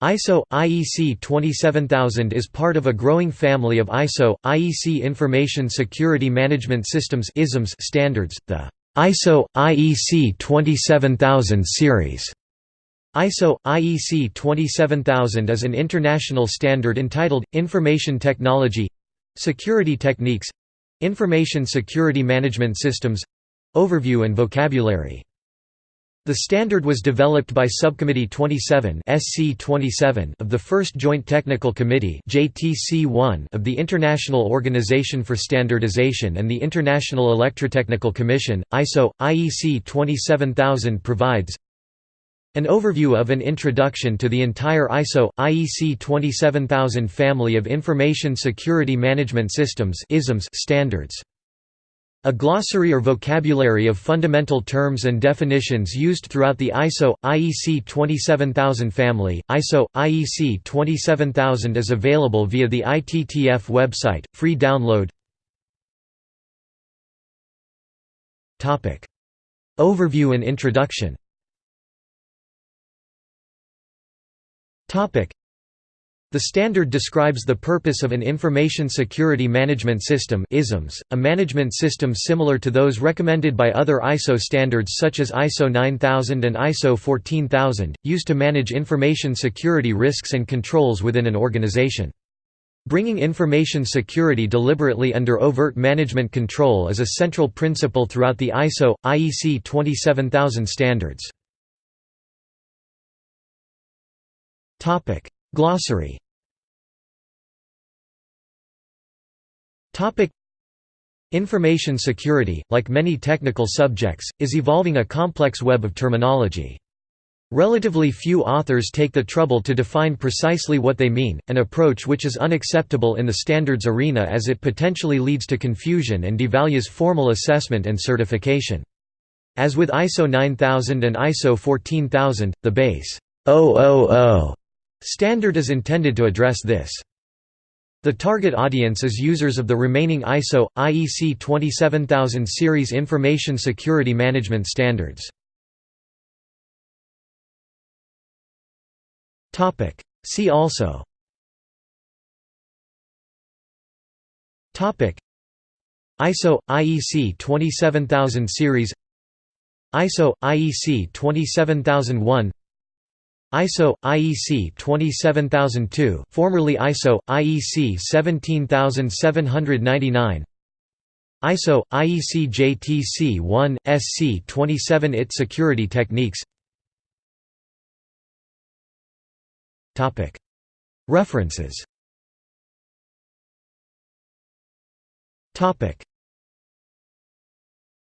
ISO IEC 27000 is part of a growing family of ISO IEC Information Security Management Systems (ISMS) standards, the ISO IEC 27000 series. ISO IEC 27000 is an international standard entitled Information Technology Security Techniques Information Security Management Systems Overview and vocabulary the standard was developed by Subcommittee 27 SC 27 of the First Joint Technical Committee JTC1 of the International Organization for Standardization and the International Electrotechnical Commission. ISO IEC 27000 provides an overview of an introduction to the entire ISO IEC 27000 family of information security management systems standards. A glossary or vocabulary of fundamental terms and definitions used throughout the ISO IEC 27000 family. ISO IEC 27000 is available via the ITTF website, free download. Topic: Overview and introduction. Topic: the standard describes the purpose of an Information Security Management System ISMS, a management system similar to those recommended by other ISO standards such as ISO 9000 and ISO 14000, used to manage information security risks and controls within an organization. Bringing information security deliberately under overt management control is a central principle throughout the ISO, IEC 27000 standards. Glossary Information security, like many technical subjects, is evolving a complex web of terminology. Relatively few authors take the trouble to define precisely what they mean, an approach which is unacceptable in the standards arena as it potentially leads to confusion and devalues formal assessment and certification. As with ISO 9000 and ISO 14000, the base 000 Standard is intended to address this. The target audience is users of the remaining ISO, IEC 27000 series information security management standards. See also. ISO IEC 27000 series. ISO IEC 27001 ISO IEC 27002, formerly ISO IEC 17799. ISO IEC JTC 1 SC 27 IT security techniques. Topic References Topic